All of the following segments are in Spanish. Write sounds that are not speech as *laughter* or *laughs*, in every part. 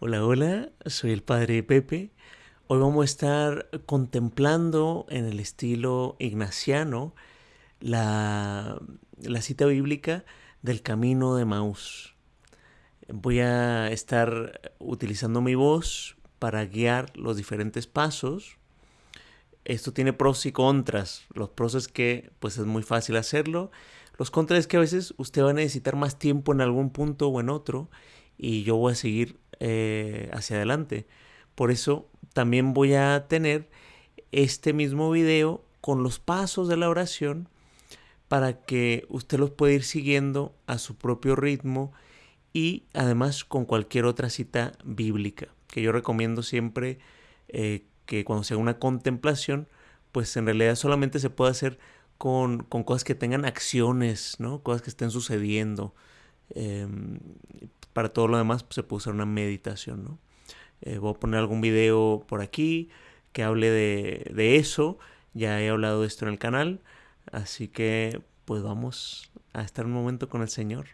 Hola, hola, soy el Padre Pepe. Hoy vamos a estar contemplando en el estilo ignaciano la, la cita bíblica del camino de Maús. Voy a estar utilizando mi voz para guiar los diferentes pasos. Esto tiene pros y contras. Los pros es que pues es muy fácil hacerlo. Los contras es que a veces usted va a necesitar más tiempo en algún punto o en otro y yo voy a seguir eh, hacia adelante. Por eso también voy a tener este mismo video con los pasos de la oración para que usted los pueda ir siguiendo a su propio ritmo y además con cualquier otra cita bíblica, que yo recomiendo siempre eh, que cuando se haga una contemplación, pues en realidad solamente se puede hacer con, con cosas que tengan acciones, ¿no? cosas que estén sucediendo. Em, para todo lo demás pues, se puede usar una meditación, ¿no? Eh, voy a poner algún video por aquí que hable de, de eso. Ya he hablado de esto en el canal. Así que pues vamos a estar un momento con el Señor.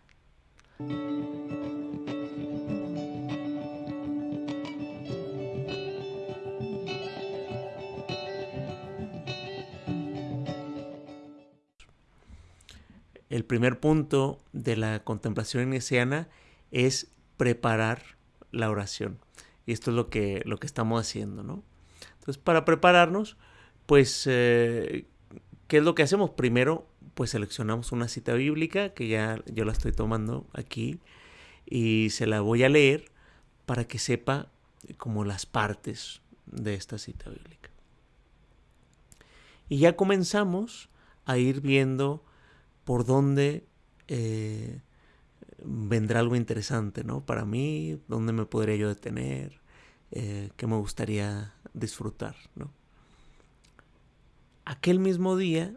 El primer punto de la contemplación iniciana es preparar la oración. Y esto es lo que, lo que estamos haciendo, ¿no? Entonces, para prepararnos, pues, eh, ¿qué es lo que hacemos? Primero, pues seleccionamos una cita bíblica, que ya yo la estoy tomando aquí, y se la voy a leer para que sepa como las partes de esta cita bíblica. Y ya comenzamos a ir viendo por dónde eh, vendrá algo interesante, ¿no? Para mí, ¿dónde me podría yo detener? Eh, ¿Qué me gustaría disfrutar, ¿no? Aquel mismo día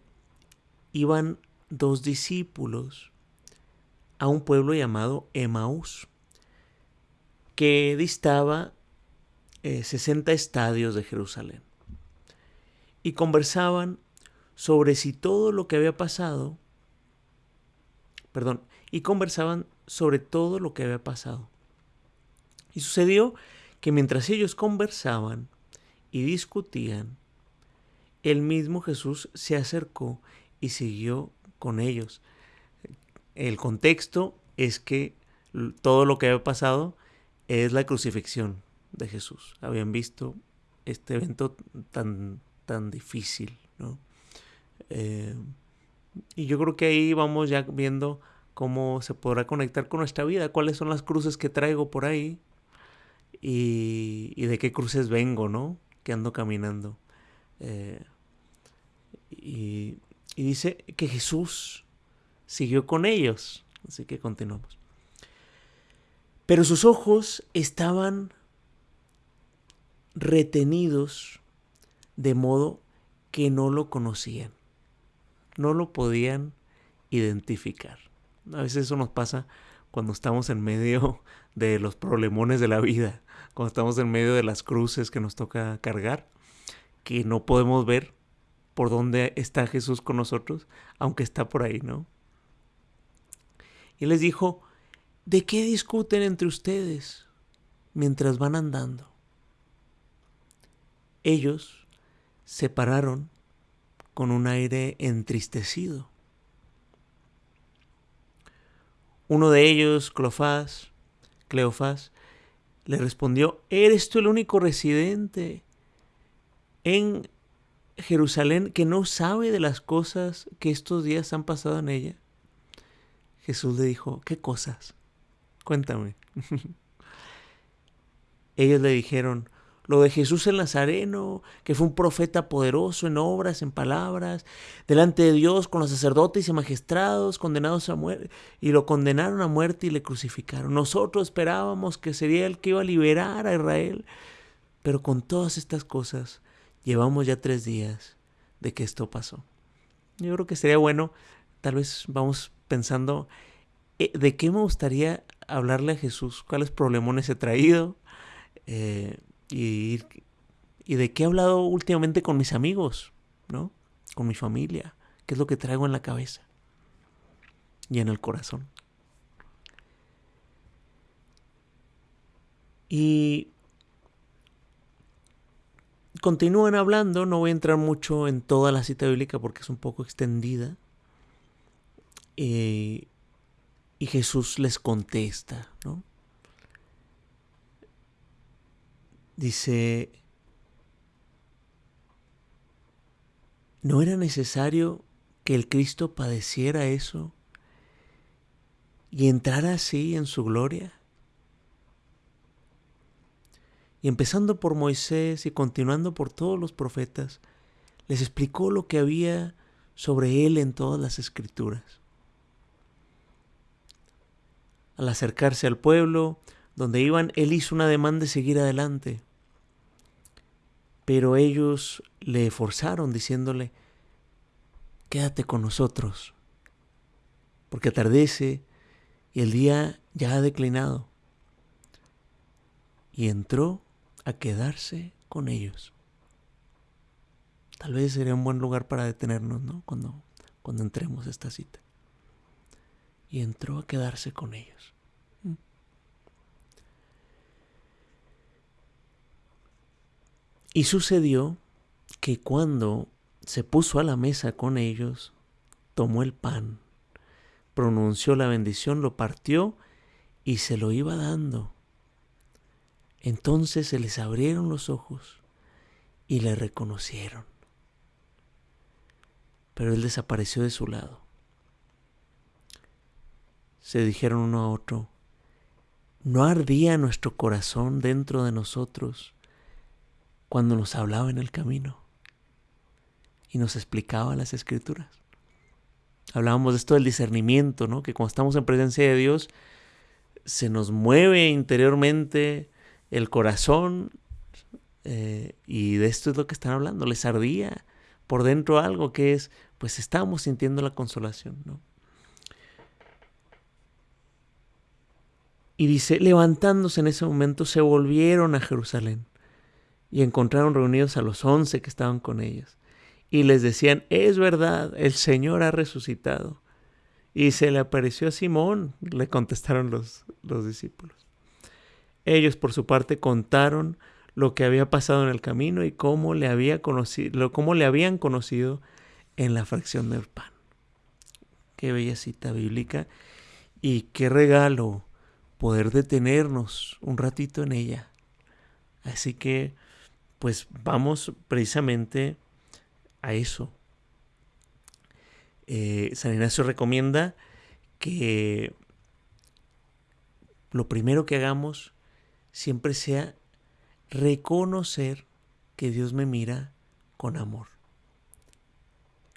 iban dos discípulos a un pueblo llamado Emaús, que distaba 60 eh, estadios de Jerusalén. Y conversaban sobre si todo lo que había pasado, perdón, y conversaban sobre todo lo que había pasado. Y sucedió que mientras ellos conversaban y discutían, el mismo Jesús se acercó y siguió con ellos. El contexto es que todo lo que había pasado es la crucifixión de Jesús. Habían visto este evento tan, tan difícil, ¿no? Eh, y yo creo que ahí vamos ya viendo cómo se podrá conectar con nuestra vida, cuáles son las cruces que traigo por ahí y, de qué cruces vengo, ¿no? Que ando caminando. Eh, y, y dice que Jesús siguió con ellos. Así que continuamos. Pero sus ojos estaban retenidos de modo que no lo conocían. No lo podían identificar. A veces eso nos pasa cuando estamos en medio *laughs* de los problemones de la vida, cuando estamos en medio de las cruces que nos toca cargar, que no podemos ver por dónde está Jesús con nosotros, aunque está por ahí, ¿no? Y les dijo, ¿de qué discuten entre ustedes mientras van andando? Ellos se pararon con un aire entristecido. Uno de ellos, Cleofás, Cleofás, le respondió, ¿eres tú el único residente en Jerusalén que no sabe de las cosas que estos días han pasado en ella? Jesús le dijo, ¿qué cosas? Cuéntame. *laughs* Ellos le dijeron, lo de Jesús el Nazareno, que fue un profeta poderoso en obras, en palabras, delante de Dios con los sacerdotes y magistrados condenados a muerte, y lo condenaron a muerte y le crucificaron. Nosotros esperábamos que sería el que iba a liberar a Israel, pero con todas estas cosas llevamos ya tres días de que esto pasó. Yo creo que sería bueno, tal vez vamos pensando, eh, ¿de qué me gustaría hablarle a Jesús? ¿Cuáles problemones he traído? Eh, y, y de qué he hablado últimamente con mis amigos, ¿no? Con mi familia. ¿Qué es lo que traigo en la cabeza y en el corazón? Y continúan hablando, no voy a entrar mucho en toda la cita bíblica porque es un poco extendida. Eh, y Jesús les contesta, ¿no? Dice, ¿no era necesario que el Cristo padeciera eso y entrara así en su gloria? Y empezando por Moisés y continuando por todos los profetas, les explicó lo que había sobre él en todas las escrituras. Al acercarse al pueblo donde iban, él hizo una demanda de seguir adelante. Pero ellos le forzaron diciéndole, quédate con nosotros, porque atardece y el día ya ha declinado. Y entró a quedarse con ellos. Tal vez sería un buen lugar para detenernos, ¿no? Cuando, cuando entremos a esta cita. Y entró a quedarse con ellos. Y sucedió que cuando se puso a la mesa con ellos, tomó el pan, pronunció la bendición, lo partió y se lo iba dando entonces se les abrieron los ojos y le reconocieron. Pero él desapareció de su lado. Se dijeron uno a otro, ¿no ardía nuestro corazón dentro de nosotros cuando nos hablaba en el camino y nos explicaba las escrituras? Hablábamos de esto del discernimiento, ¿no? Que cuando estamos en presencia de Dios, se nos mueve interiormente el corazón, eh, y de esto es lo que están hablando, les ardía por dentro algo que es, pues estábamos sintiendo la consolación, ¿no? Y dice, levantándose en ese momento, se volvieron a Jerusalén y encontraron reunidos a los once que estaban con ellos. Y les decían, es verdad, el Señor ha resucitado. Y se le apareció a Simón, le contestaron los, los discípulos. Ellos, por su parte, contaron lo que había pasado en el camino y cómo le, había conocido, cómo le habían conocido en la fracción del pan. Qué bella cita bíblica y qué regalo poder detenernos un ratito en ella. Así que, pues vamos precisamente a eso. Eh, San Ignacio recomienda que lo primero que hagamos siempre sea reconocer que Dios me mira con amor.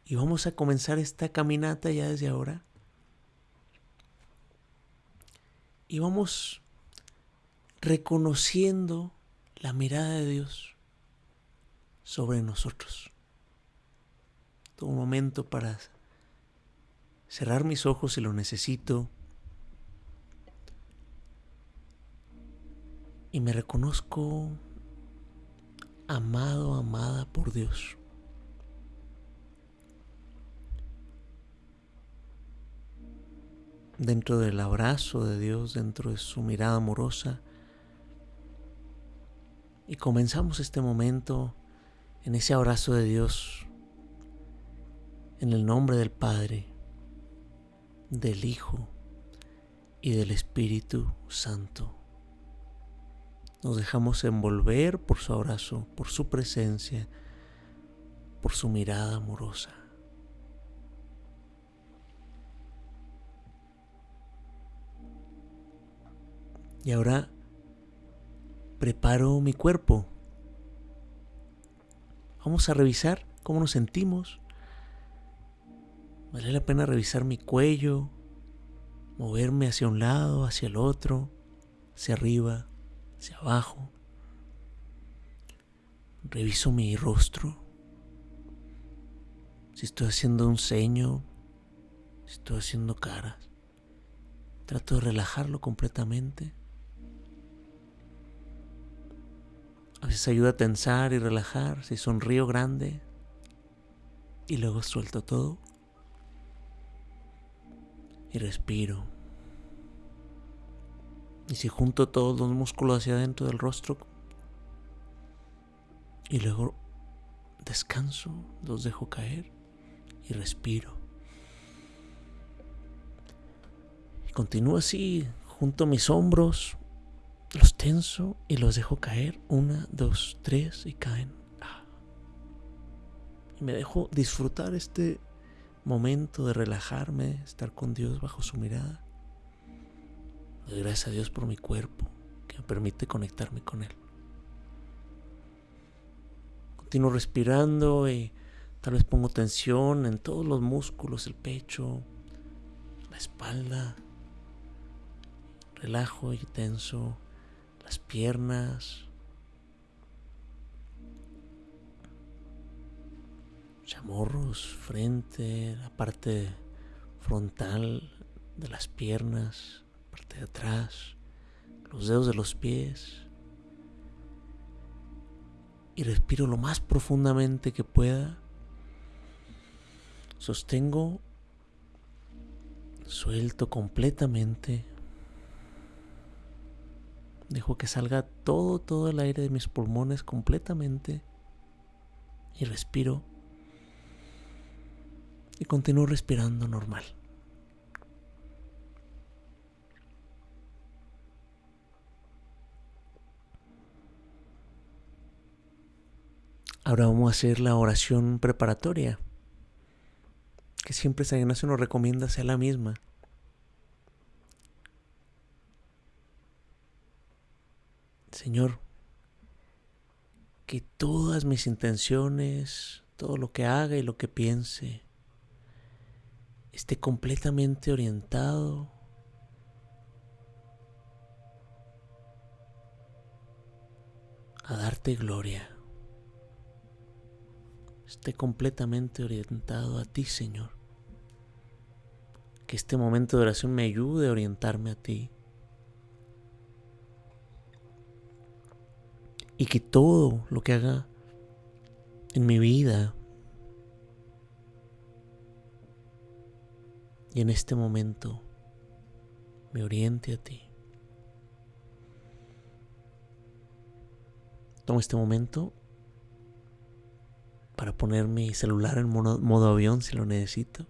Y vamos a comenzar esta caminata ya desde ahora. Y vamos reconociendo la mirada de Dios sobre nosotros. Todo un momento para cerrar mis ojos si lo necesito y me reconozco amado, amada por Dios. Dentro del abrazo de Dios, dentro de su mirada amorosa. Y comenzamos este momento en ese abrazo de Dios, en el nombre del Padre, del Hijo y del Espíritu Santo. Nos dejamos envolver por su abrazo, por su presencia, por su mirada amorosa. Y ahora preparo mi cuerpo. Vamos a revisar cómo nos sentimos. Vale la pena revisar mi cuello, moverme hacia un lado, hacia el otro, hacia arriba, hacia abajo. Reviso mi rostro. Si estoy haciendo un ceño, si estoy haciendo caras. Trato de relajarlo completamente. A veces ayuda a tensar y relajar. Si sonrío grande y luego suelto todo. Y respiro. Y si junto todos los músculos hacia adentro del rostro y luego descanso, los dejo caer y respiro. Y continúo así, junto a mis hombros, los tenso y los dejo caer. Una, dos, tres y caen. Ah. Y me dejo disfrutar este momento de relajarme, estar con Dios bajo su mirada. Doy gracias a Dios por mi cuerpo que me permite conectarme con Él. Continúo respirando y tal vez pongo tensión en todos los músculos, el pecho, la espalda. Relajo y tenso las piernas. Chamorros, frente, la parte frontal de las piernas parte de atrás, los dedos de los pies. Y respiro lo más profundamente que pueda. Sostengo, suelto completamente. Dejo que salga todo, todo el aire de mis pulmones completamente. Y respiro. Y continúo respirando normal. Ahora vamos a hacer la oración preparatoria, que siempre San Ignacio nos recomienda sea la misma. Señor, que todas mis intenciones, todo lo que haga y lo que piense, esté completamente orientado a darte gloria esté completamente orientado a ti, Señor. Que este momento de oración me ayude a orientarme a ti. Y que todo lo que haga en mi vida y en este momento me oriente a ti. Tomo este momento para poner mi celular en modo, avión si lo necesito.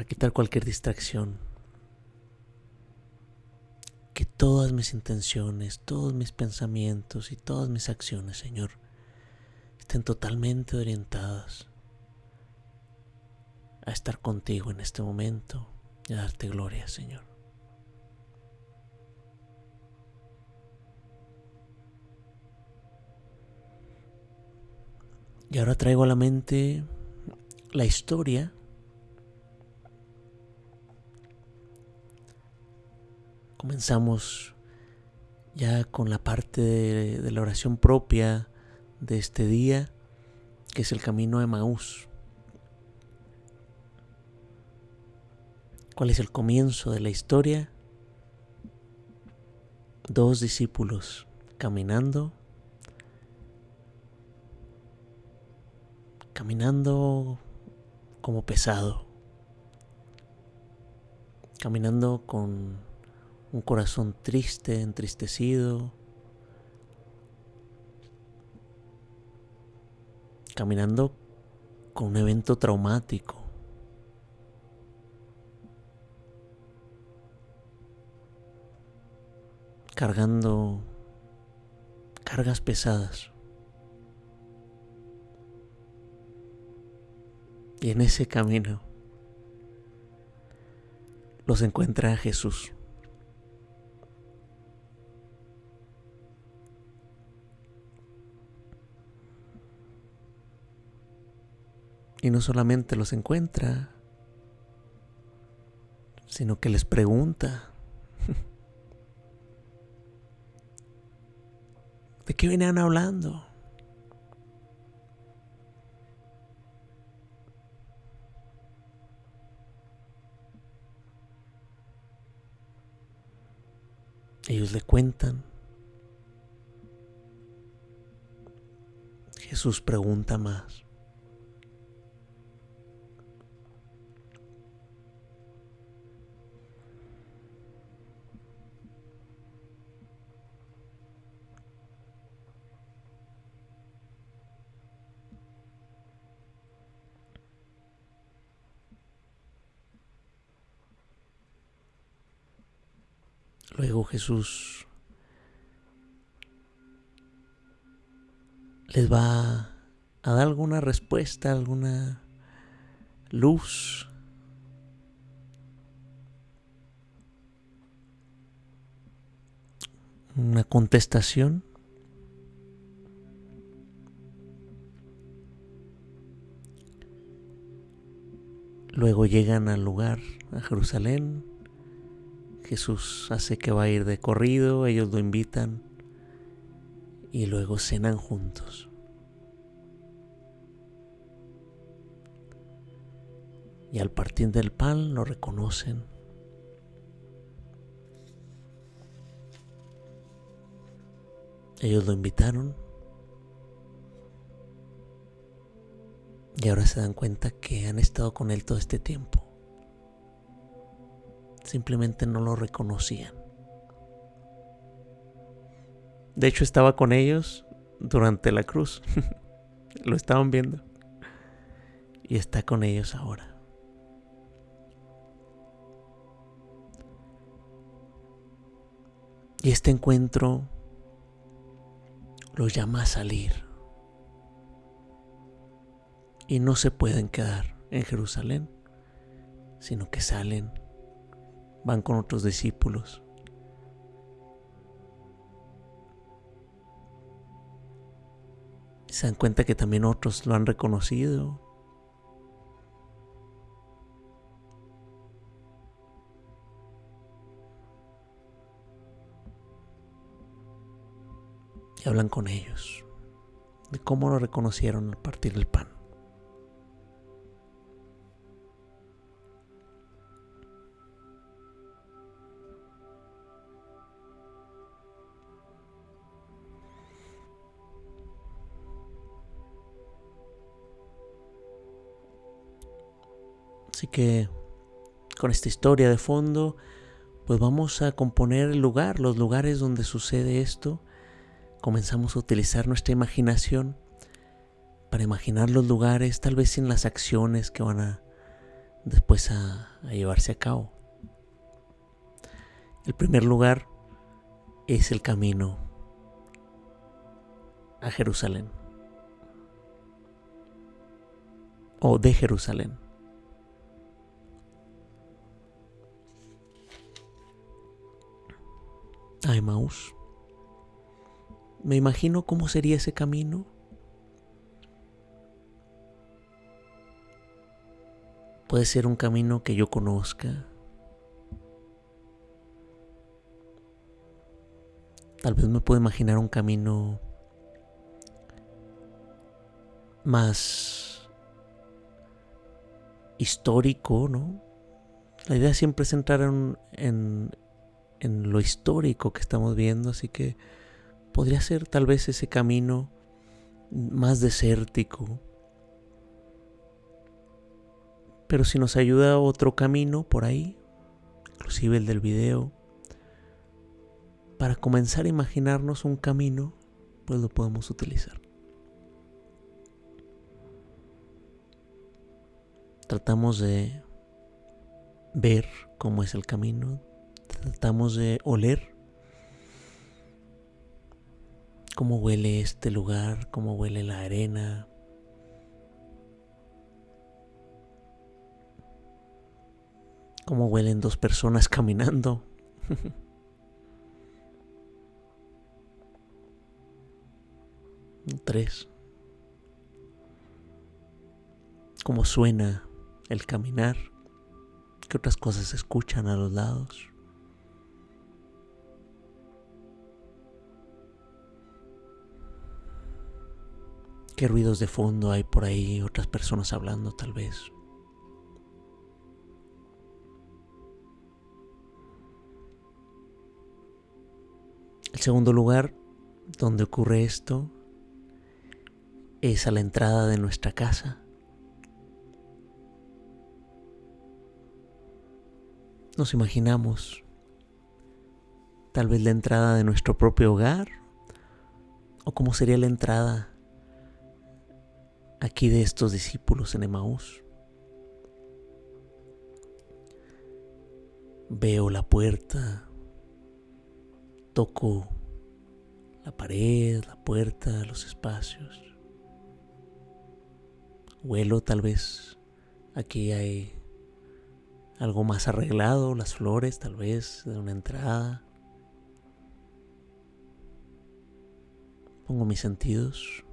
Para quitar cualquier distracción. Que todas mis intenciones, todos mis pensamientos y todas mis acciones, Señor, estén totalmente orientadas a estar contigo en este momento y a darte gloria, Señor. Y ahora traigo a la mente la historia comenzamos ya con la parte de, la oración propia de este día, que es el camino de Maús. ¿Cuál es el comienzo de la historia? Dos discípulos caminando caminando como pesado, caminando con un corazón triste, entristecido, caminando con un evento traumático. cargando cargas pesadas. Y en ese camino los encuentra Jesús. Y no solamente los encuentra, sino que les pregunta, *laughs* ¿de qué venían hablando? Ellos le cuentan. Jesús pregunta más. Jesús les va a dar alguna respuesta, alguna luz. Una contestación. Luego llegan al lugar, a Jerusalén. Jesús hace que va a ir de corrido, ellos lo invitan y luego cenan juntos. Y al partir del pan lo reconocen. Ellos lo invitaron y ahora se dan cuenta que han estado con él todo este tiempo. Simplemente no lo reconocían. De hecho estaba con ellos durante la cruz. *laughs* lo estaban viendo. Y está con ellos ahora. Y este encuentro los llama a salir. Y no se pueden quedar en Jerusalén, sino que salen, van con otros discípulos. Se dan cuenta que también otros lo han reconocido, y hablan con ellos de cómo lo reconocieron al partir del pan. Así que con esta historia de fondo, pues vamos a componer el lugar, los lugares donde sucede esto comenzamos a utilizar nuestra imaginación para imaginar los lugares, tal vez sin las acciones que van a después a, llevarse a cabo. El primer lugar es el camino a Jerusalén o de Jerusalén. A Emmaús. Me imagino cómo sería ese camino. Puede ser un camino que yo conozca. Tal vez me puedo imaginar un camino más histórico, ¿no? La idea siempre es entrar en, en, en lo histórico que estamos viendo, así que podría ser tal vez ese camino más desértico. Pero si nos ayuda otro camino por ahí, inclusive el del video, para comenzar a imaginarnos un camino, pues lo podemos utilizar. Tratamos de ver cómo es el camino, tratamos de oler cómo huele este lugar, cómo huele la arena. Cómo huelen dos personas *laughs* caminando. *laughs* Tres. Cómo suena el caminar. ¿Qué otras cosas se escuchan a los lados? ¿Qué ruidos de fondo hay por ahí? Otras personas hablando tal vez. El segundo lugar donde ocurre esto es a la entrada de nuestra casa. Nos imaginamos tal vez la entrada de nuestro propio hogar o cómo sería la entrada aquí de estos discípulos en Emaús. Veo la puerta, Toco la pared, la puerta, los espacios. Huelo tal vez aquí hay algo más arreglado, las flores tal vez de una entrada. Pongo mis sentidos.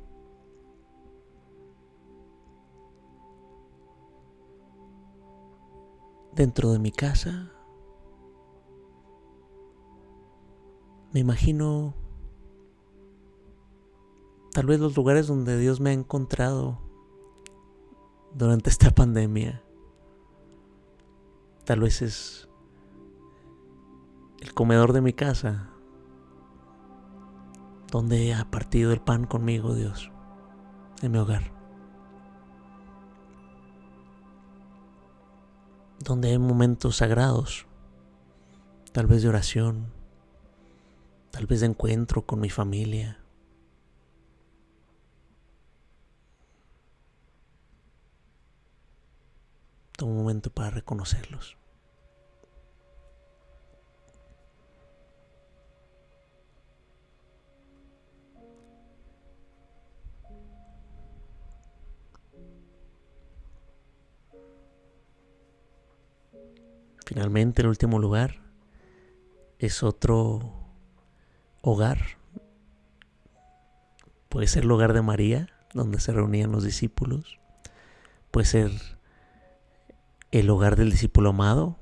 Dentro de mi casa me imagino tal vez los lugares donde Dios me ha encontrado durante esta pandemia. Tal vez es el comedor de mi casa, donde ha partido el pan conmigo Dios, en mi hogar. Donde hay momentos sagrados, tal vez de oración, tal vez de encuentro con mi familia. Toma un momento para reconocerlos. Finalmente, el último lugar es otro hogar. Puede ser el hogar de María, donde se reunían los discípulos. Puede ser el hogar del discípulo amado,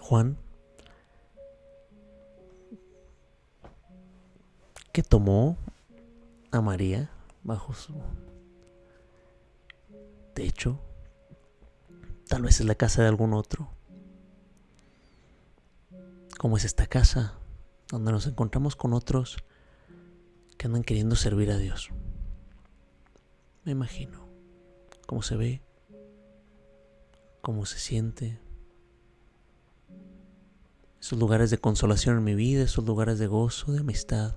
Juan, que tomó a María bajo su techo. Tal vez es la casa de algún otro. Como es esta casa, donde nos encontramos con otros que andan queriendo servir a Dios. Me imagino cómo se ve cómo se siente. Esos lugares de consolación en mi vida, esos lugares de gozo, de amistad.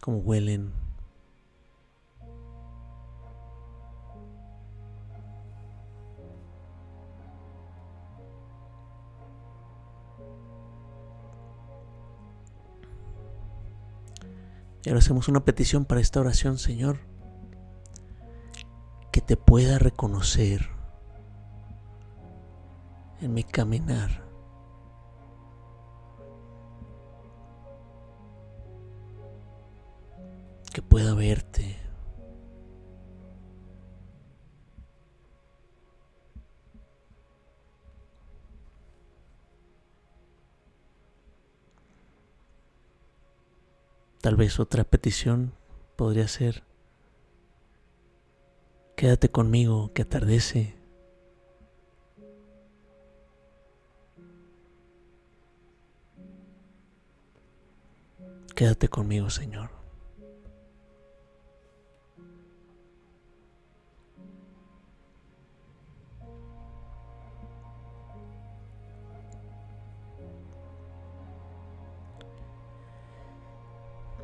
Cómo huelen. Y ahora hacemos una petición para esta oración, Señor que te pueda reconocer en mi caminar. Que pueda verte. Tal vez otra petición podría ser Quédate conmigo que atardece. Quédate conmigo, Señor.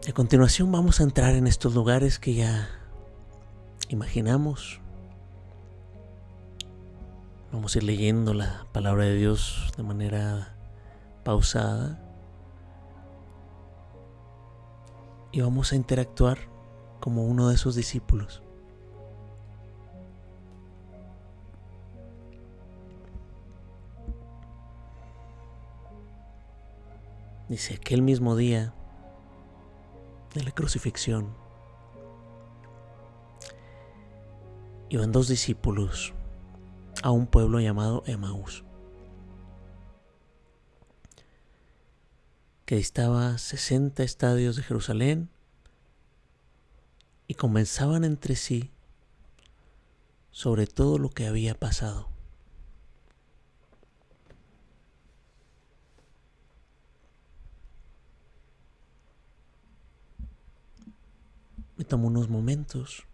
A continuación vamos a entrar en estos lugares que ya imaginamos. Vamos a ir leyendo la palabra de Dios de manera pausada. Y vamos a interactuar como uno de esos discípulos. Dice, aquel mismo día de la crucifixión, iban dos discípulos a un pueblo llamado Emaús, que distaba 60 estadios de Jerusalén y comenzaban entre sí sobre todo lo que había pasado. Me tomo unos momentos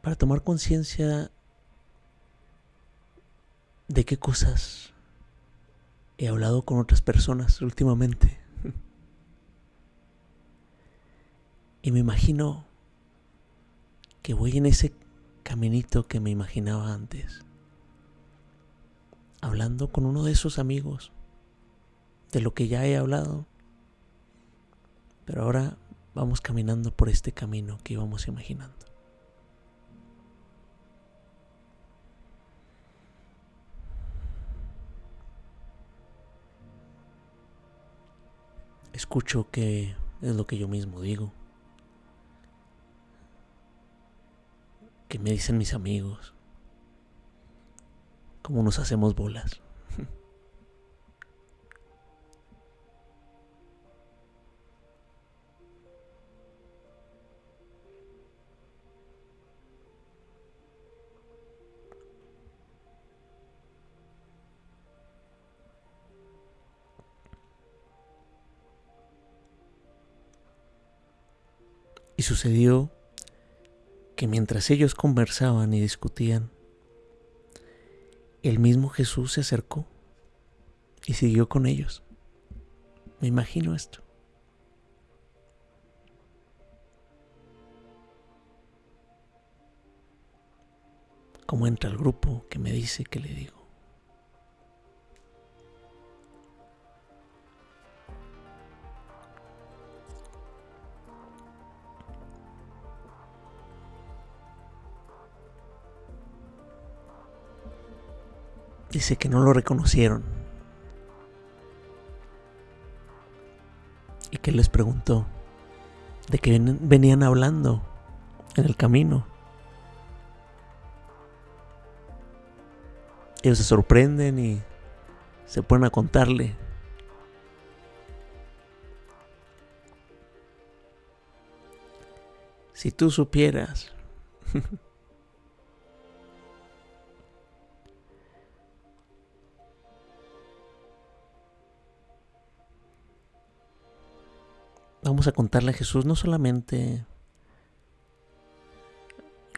para tomar conciencia de qué cosas he hablado con otras personas últimamente. *laughs* Y me imagino que voy en ese caminito que me imaginaba antes. hablando con uno de esos amigos de lo que ya he hablado. Pero ahora vamos caminando por este camino que íbamos imaginando. Escucho que es lo que yo mismo digo. Que me dicen mis amigos. Cómo nos hacemos bolas. Y sucedió que mientras ellos conversaban y discutían, el mismo Jesús se acercó y siguió con ellos. Me imagino esto. Como entra el grupo que me dice que le digo. Dice que no lo reconocieron. Y que les preguntó de qué venían hablando en el camino. Ellos se sorprenden y se ponen a contarle. Si tú supieras *laughs* vamos a contarle a Jesús no solamente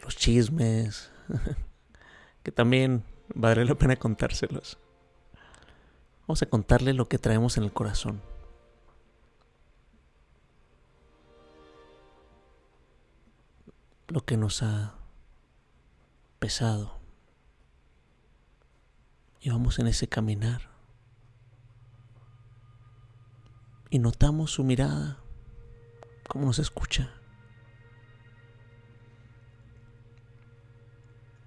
los chismes, *laughs* que también vale la pena contárselos. Vamos a contarle lo que traemos en el corazón. Lo que nos ha pesado. Y vamos en ese caminar. Y notamos su mirada cómo nos escucha.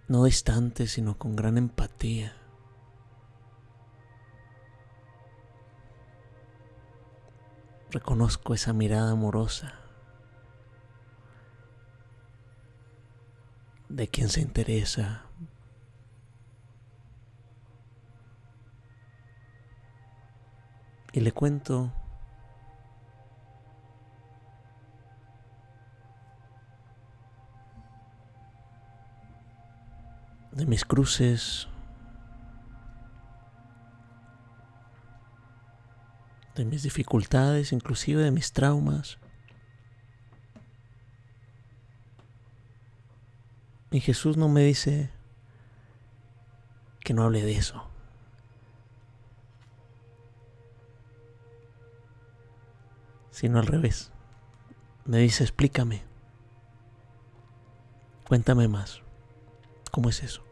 No distante, sino con gran empatía. Reconozco esa mirada amorosa de quien se interesa y le cuento de mis cruces, de mis dificultades, inclusive de mis traumas. Y Jesús no me dice que no hable de eso. Sino al revés. Me dice, explícame. Cuéntame más. ¿Cómo es eso?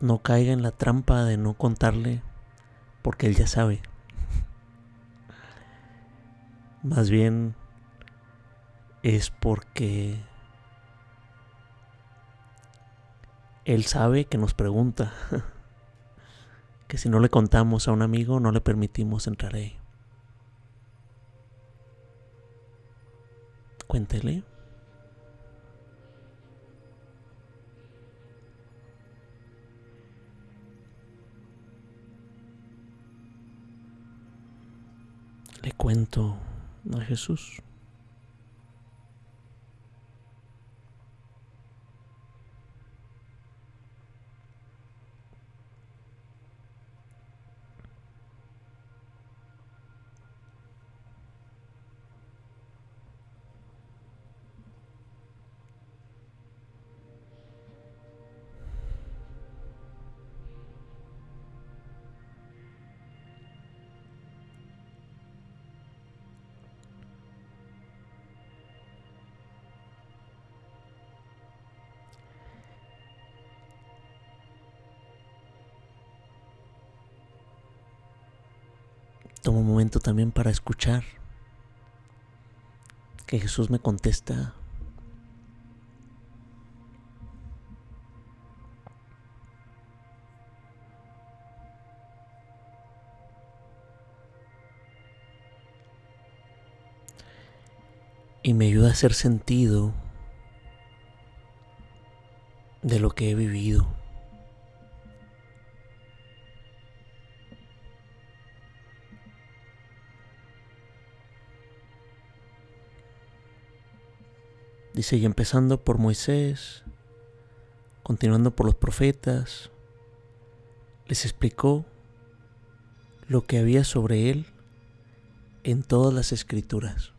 No caiga en la trampa de no contarle porque él ya sabe. *laughs* Más bien es porque él sabe que nos pregunta. *laughs* que si no le contamos a un amigo no le permitimos entrar ahí. Cuéntele. Le cuento a Jesús. Tomo un momento también para escuchar que Jesús me contesta y me ayuda a hacer sentido de lo que he vivido. Dice, y empezando por Moisés, continuando por los profetas, les explicó lo que había sobre él en todas las escrituras.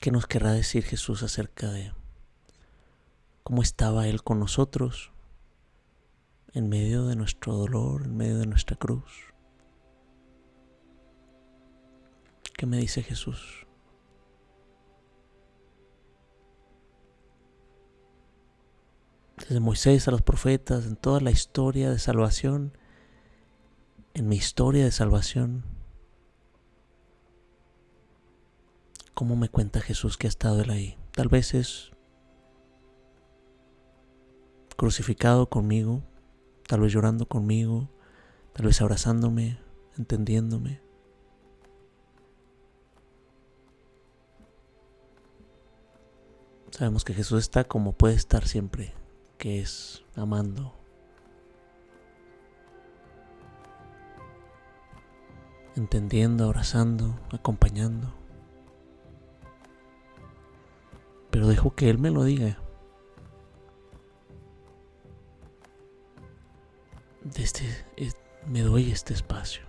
¿Qué nos querrá decir Jesús acerca de cómo estaba Él con nosotros en medio de nuestro dolor, en medio de nuestra cruz? ¿Qué me dice Jesús? Desde Moisés a los profetas, en toda la historia de salvación, en mi historia de salvación, cómo me cuenta Jesús que ha estado Él ahí. Tal vez es crucificado conmigo, tal vez llorando conmigo, tal vez abrazándome, entendiéndome. Sabemos que Jesús está como puede estar siempre, que es amando. Entendiendo, abrazando, acompañando. pero dejo que Él me lo diga. Este, me doy este espacio.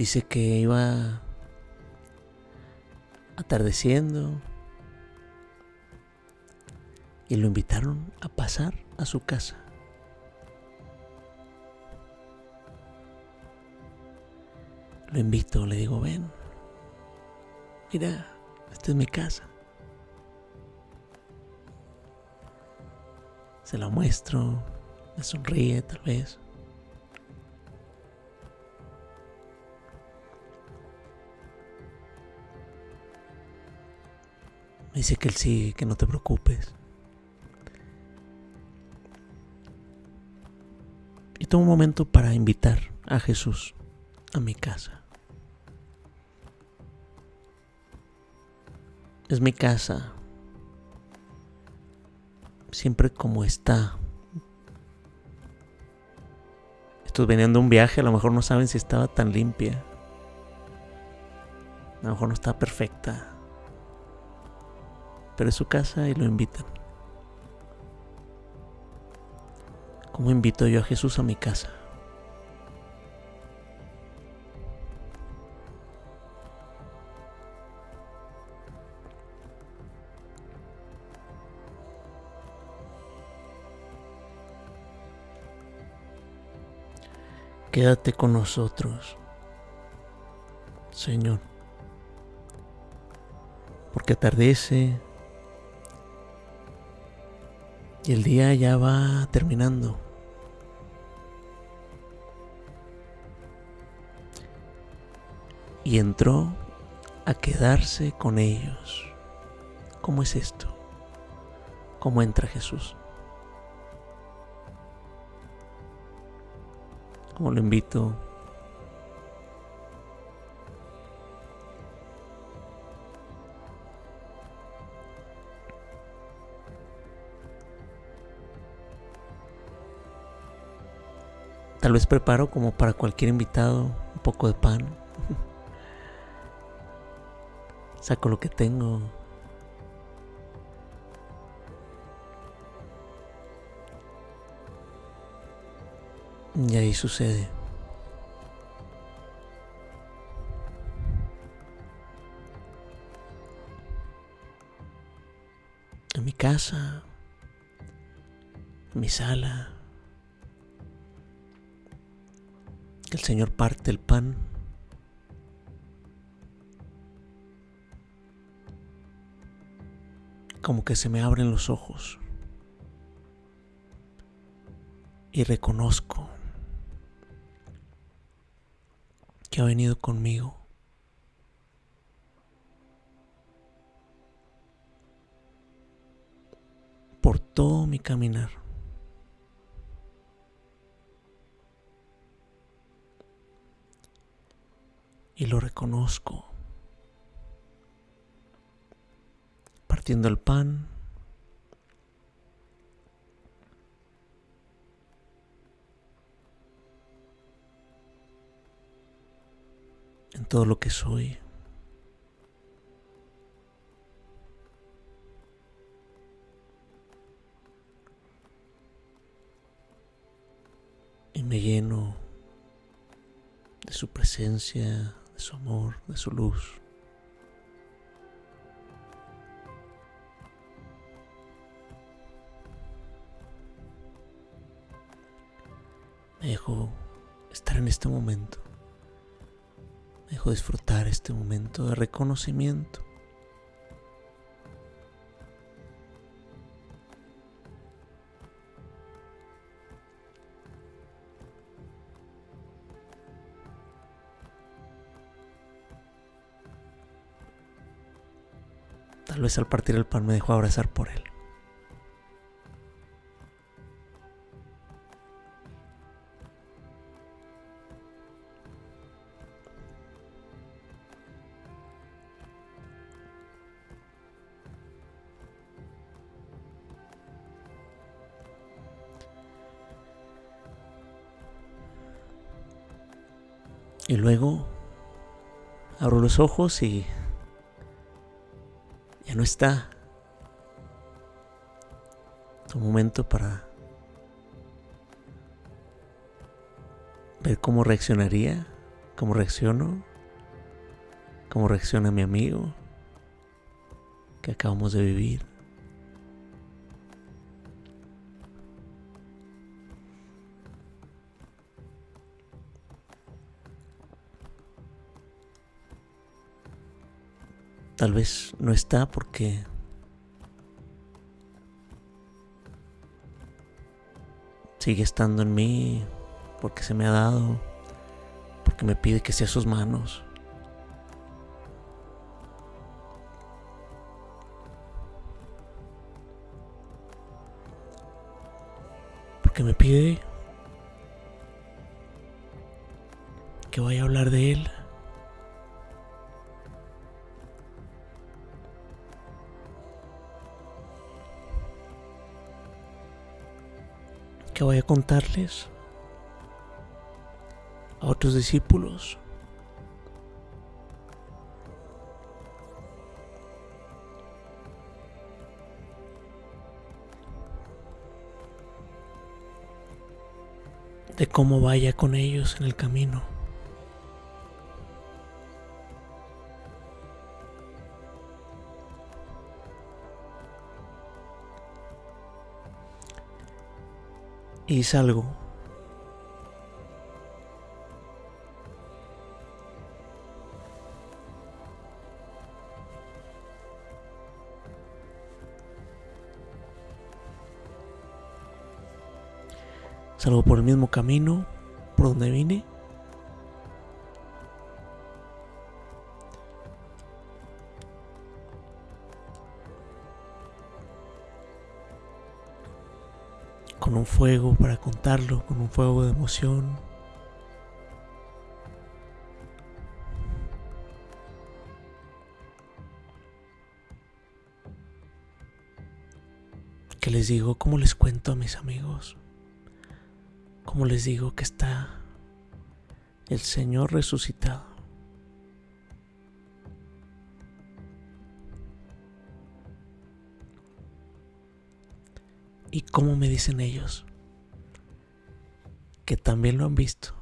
Dice que iba atardeciendo y lo invitaron a pasar a su casa. Lo invito, le digo, ven, mira, esta es mi casa. Se la muestro, me sonríe tal vez. Me dice que él sí, que no te preocupes. Y tomo un momento para invitar a Jesús a mi casa. Es mi casa. Siempre como está. Estoy veniendo un viaje, a lo mejor no saben si estaba tan limpia. A lo mejor no está perfecta pero su casa y lo invitan. ¿Cómo invito yo a Jesús a mi casa? Quédate con nosotros, Señor, porque atardece y el día ya va terminando. Y entró a quedarse con ellos. ¿Cómo es esto? ¿Cómo entra Jesús? ¿Cómo lo invito Tal vez preparo como para cualquier invitado un poco de pan. *laughs* Saco lo que tengo. Y ahí sucede. En mi casa, mi sala, el Señor parte el pan. Como que se me abren los ojos. Y reconozco que ha venido conmigo. Por todo mi caminar. Y lo reconozco. Partiendo el pan. en todo lo que soy. Y me lleno de su presencia, de su amor, de su luz. Me dejo estar en este momento dejo disfrutar este momento de reconocimiento. Vez al partir el pan me dejo abrazar por él. Y luego abro los ojos y ya no está. Un momento para ver cómo reaccionaría, cómo reacciono, cómo reacciona mi amigo que acabamos de vivir. Tal vez no está porque sigue estando en mí, porque se me ha dado, porque me pide que sea sus manos. Porque me pide que vaya a hablar de él. Que voy a contarles a otros discípulos. de cómo vaya con ellos en el camino. Y salgo. Salgo por el mismo camino por donde vine. Con un fuego para contarlo, con un fuego de emoción. Que les digo, como les cuento a mis amigos, como les digo que está el Señor resucitado. ¿Y cómo me dicen ellos? Que también lo han visto.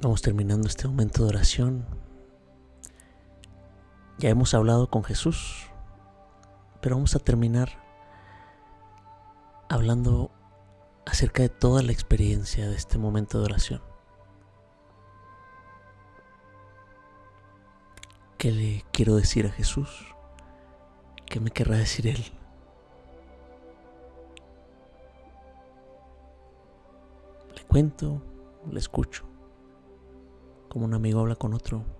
Vamos terminando este momento de oración. Ya hemos hablado con Jesús, pero vamos a terminar hablando acerca de toda la experiencia de este momento de oración. ¿Qué le quiero decir a Jesús? ¿Qué me querrá decir Él? Le cuento, le escucho como un amigo habla con otro.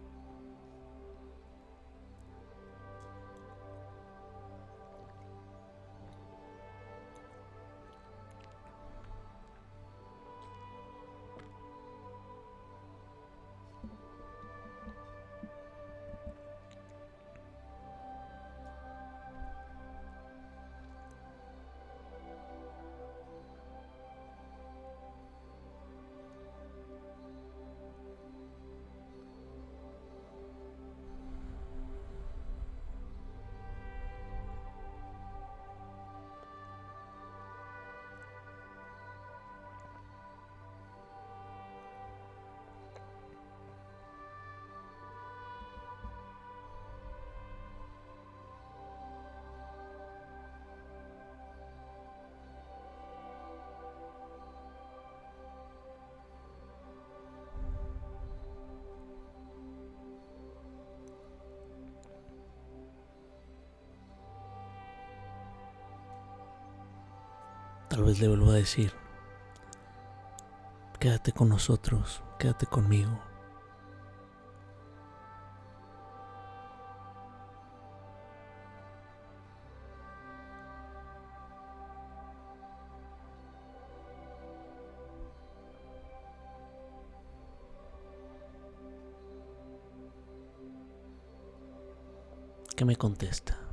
Tal vez le vuelvo a decir, quédate con nosotros, quédate conmigo. ¿Qué me contesta?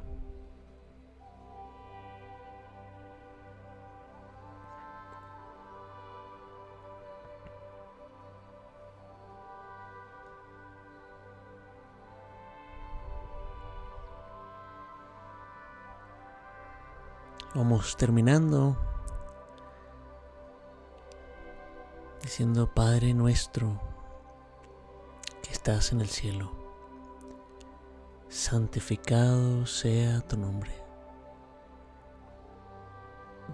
Vamos terminando diciendo, Padre nuestro que estás en el cielo, santificado sea tu nombre.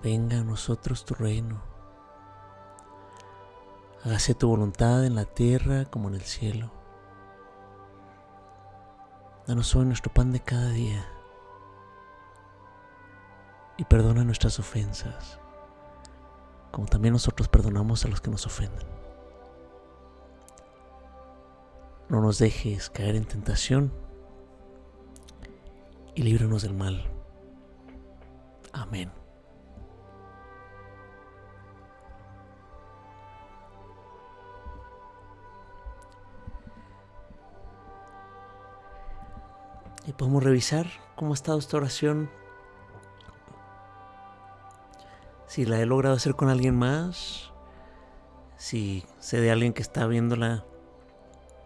Venga a nosotros tu reino. Hágase tu voluntad en la tierra como en el cielo. Danos hoy nuestro pan de cada día y perdona nuestras ofensas, como también nosotros perdonamos a los que nos ofenden. No nos dejes caer en tentación y líbranos del mal. Amén. Y podemos revisar cómo ha estado esta oración si la he logrado hacer con alguien más, si sé de alguien que está viéndola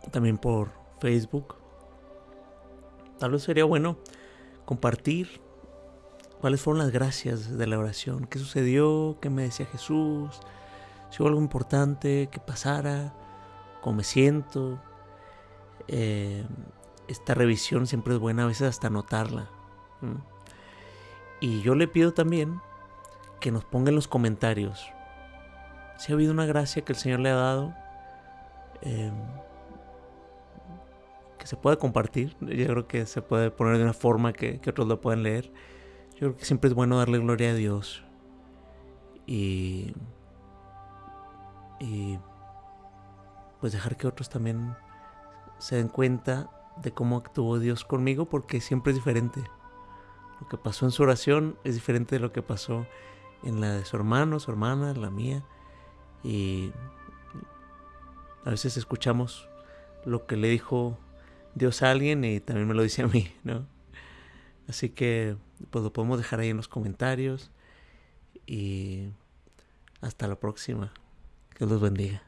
también por Facebook, tal vez sería bueno compartir cuáles fueron las gracias de la oración, qué sucedió, qué me decía Jesús, si hubo algo importante que pasara, cómo me siento. Eh, esta revisión siempre es buena, a veces hasta anotarla. Y yo le pido también que nos ponga en los comentarios si ha habido una gracia que el Señor le ha dado em, que se puede compartir. Yo creo que se puede poner de una forma que, otros lo puedan leer. Yo creo que siempre es bueno darle gloria a Dios y, y pues dejar que otros también se den cuenta de cómo actuó Dios conmigo porque siempre es diferente. Lo que pasó en su oración es diferente de lo que pasó en la de su hermano, su hermana, la mía. Y a veces escuchamos lo que le dijo Dios a alguien y también me lo dice a mí, ¿no? Así que pues lo podemos dejar ahí en los comentarios y hasta la próxima. Que los bendiga.